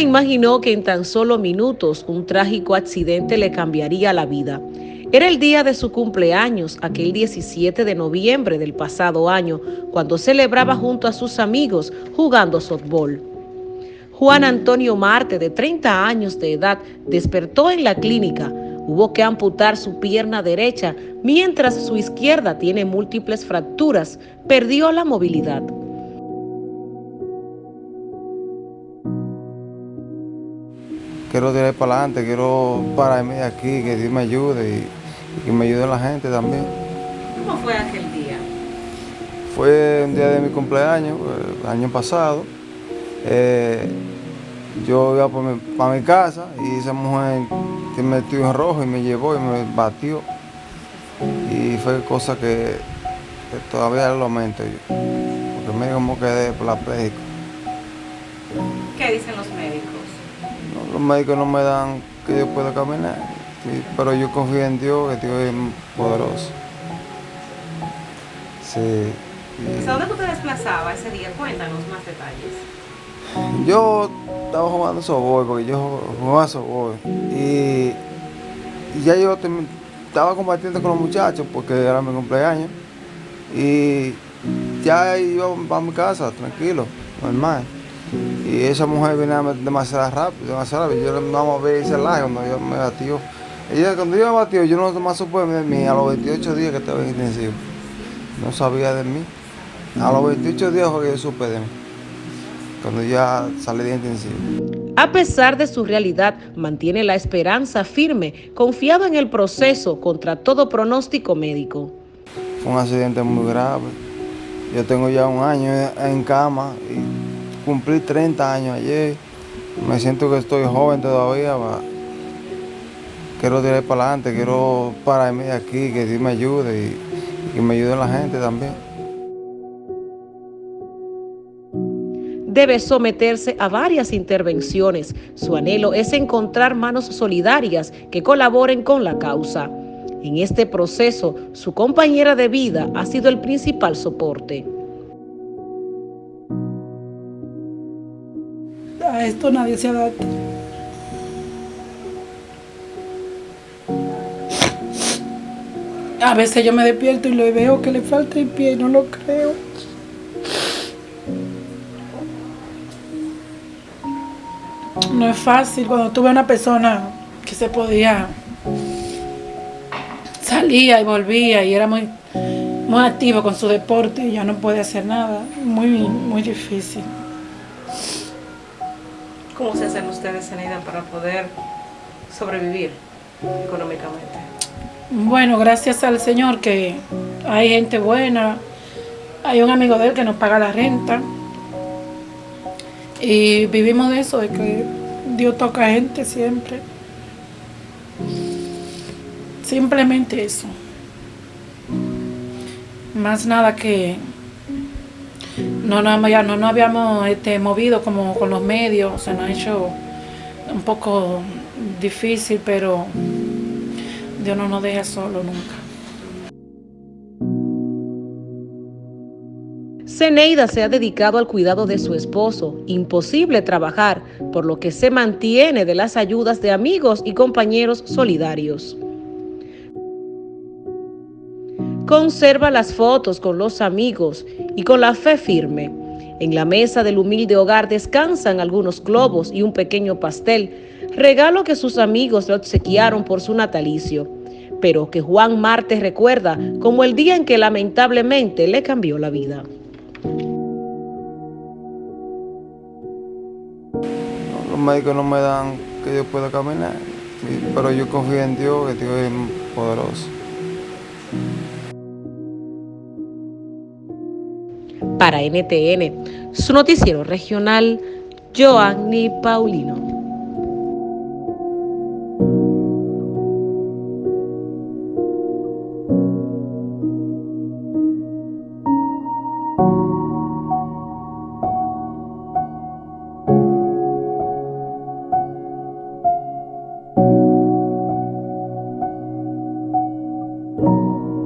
imaginó que en tan solo minutos un trágico accidente le cambiaría la vida. Era el día de su cumpleaños, aquel 17 de noviembre del pasado año, cuando celebraba junto a sus amigos jugando softball. Juan Antonio Marte, de 30 años de edad, despertó en la clínica. Hubo que amputar su pierna derecha, mientras su izquierda tiene múltiples fracturas. Perdió la movilidad. Quiero tirar para adelante, quiero pararme aquí, que Dios me ayude y, que me ayude la gente también. ¿Cómo fue aquel día? Fue un día de mi cumpleaños, el año pasado. Eh, yo iba para mi, casa y esa mujer se metió en rojo y me llevó y me batió. Y fue cosa que, todavía lo lamento yo, porque me como quedé parapléjico. ¿Qué dicen los médicos? Los médicos no me dan que yo pueda caminar, pero yo confío en Dios, que Dios es poderoso. Sí. ¿Dónde tú te desplazabas ese día? Cuéntanos más detalles. Yo estaba jugando softball, porque yo jugaba softball. Y, y ya yo estaba compartiendo con los muchachos, porque era mi cumpleaños. Y ya iba a mi casa, tranquilo, normal. Y esa mujer venía demasiado rápido, demasiado rápido. Yo no a ver ese laje cuando yo me batió. Ella, cuando yo me batió, yo no más supe de mí a los 28 días que estaba en intensivo. No sabía de mí. A los 28 días fue que yo supe de mí cuando ya salí de intensivo. A pesar de su realidad, mantiene la esperanza firme, confiado en el proceso contra todo pronóstico médico. Fue un accidente muy grave. Yo tengo ya un año en cama y cumplí 30 años ayer. Me siento que estoy joven todavía. Quiero tirar para adelante, quiero pararme de aquí, que Dios me ayude y que me ayude la gente también. debe someterse a varias intervenciones. Su anhelo es encontrar manos solidarias que colaboren con la causa. En este proceso, su compañera de vida ha sido el principal soporte. Esto nadie se adapta. A veces yo me despierto y lo veo que le falta el pie y no lo creo. No es fácil cuando tuve una persona que se podía, salía y volvía y era muy, muy activo con su deporte y ya no puede hacer nada. Muy, muy difícil. ¿Cómo se hacen ustedes, Zeneida, para poder sobrevivir económicamente? Bueno, gracias al Señor que hay gente buena, hay un amigo de él que nos paga la renta y vivimos de eso, de que Dios toca gente siempre. Simplemente eso. Más nada que no, no, ya no nos habíamos este, movido como con los medios, se nos ha hecho un poco difícil, pero Dios no nos deja solo nunca. Zeneida se ha dedicado al cuidado de su esposo, imposible trabajar, por lo que se mantiene de las ayudas de amigos y compañeros solidarios. Conserva las fotos con los amigos y con la fe firme. En la mesa del humilde hogar descansan algunos globos y un pequeño pastel, regalo que sus amigos le obsequiaron por su natalicio, pero que Juan Marte recuerda como el día en que lamentablemente le cambió la vida. Los médicos no me dan que yo pueda caminar, pero yo confío en Dios, que Dios es poderoso. Para NTN, su noticiero regional, Joanny Paulino.